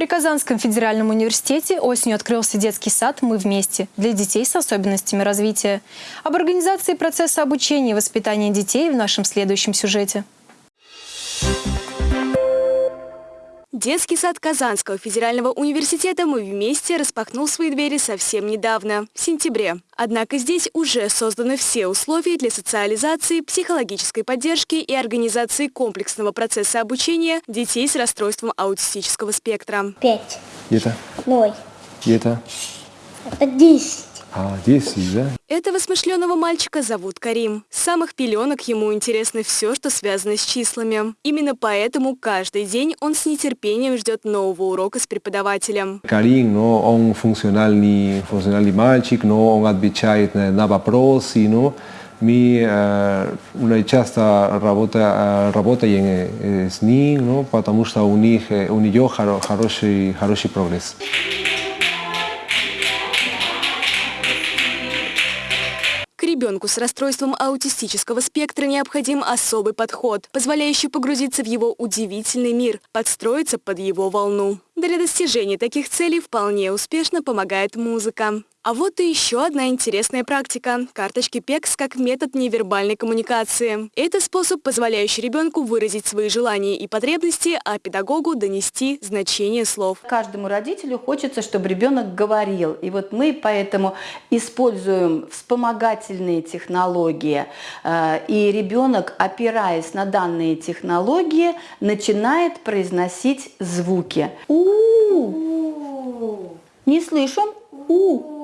При Казанском федеральном университете осенью открылся детский сад «Мы вместе» для детей с особенностями развития. Об организации процесса обучения и воспитания детей в нашем следующем сюжете. Детский сад Казанского федерального университета «Мы вместе» распахнул свои двери совсем недавно, в сентябре. Однако здесь уже созданы все условия для социализации, психологической поддержки и организации комплексного процесса обучения детей с расстройством аутистического спектра. Пять. Где-то? Ноль. Где-то? Это десять. А, 10, да? Этого смышленого мальчика зовут Карим. С самых пеленок ему интересно все, что связано с числами. Именно поэтому каждый день он с нетерпением ждет нового урока с преподавателем. Карим, но он функциональный, функциональный мальчик, но он отвечает на вопросы, но мы э, часто работа, работаем э, с ним, ну, потому что у них у нее хороший, хороший прогресс. Ребенку с расстройством аутистического спектра необходим особый подход, позволяющий погрузиться в его удивительный мир, подстроиться под его волну. Для достижения таких целей вполне успешно помогает музыка. А вот и еще одна интересная практика – карточки ПЕКС как метод невербальной коммуникации. Это способ, позволяющий ребенку выразить свои желания и потребности, а педагогу донести значение слов. Каждому родителю хочется, чтобы ребенок говорил. И вот мы поэтому используем вспомогательные технологии. Э, и ребенок, опираясь на данные технологии, начинает произносить звуки. У-у-у. Не слышим? У.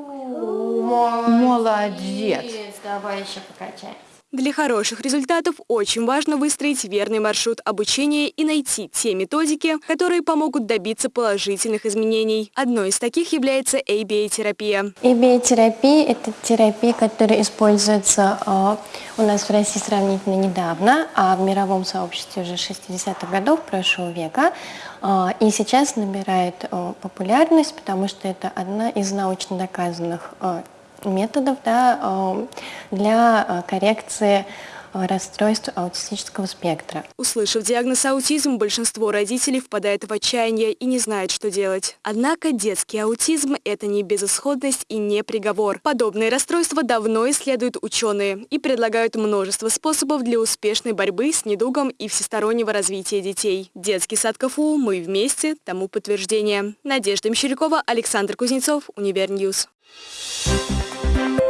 Молодец. Давай еще покачаем. Для хороших результатов очень важно выстроить верный маршрут обучения и найти те методики, которые помогут добиться положительных изменений. Одной из таких является ABA-терапия. ABA-терапия – это терапия, которая используется э, у нас в России сравнительно недавно, а в мировом сообществе уже 60-х годов прошлого века. Э, и сейчас набирает э, популярность, потому что это одна из научно доказанных методов да, эм, для э, коррекции э, расстройств аутистического спектра. Услышав диагноз аутизм, большинство родителей впадает в отчаяние и не знает, что делать. Однако детский аутизм – это не безысходность и не приговор. Подобные расстройства давно исследуют ученые и предлагают множество способов для успешной борьбы с недугом и всестороннего развития детей. Детский сад КФУ «Мы вместе» тому подтверждение. Надежда Мещерякова, Александр Кузнецов, Универньюз. Thank you.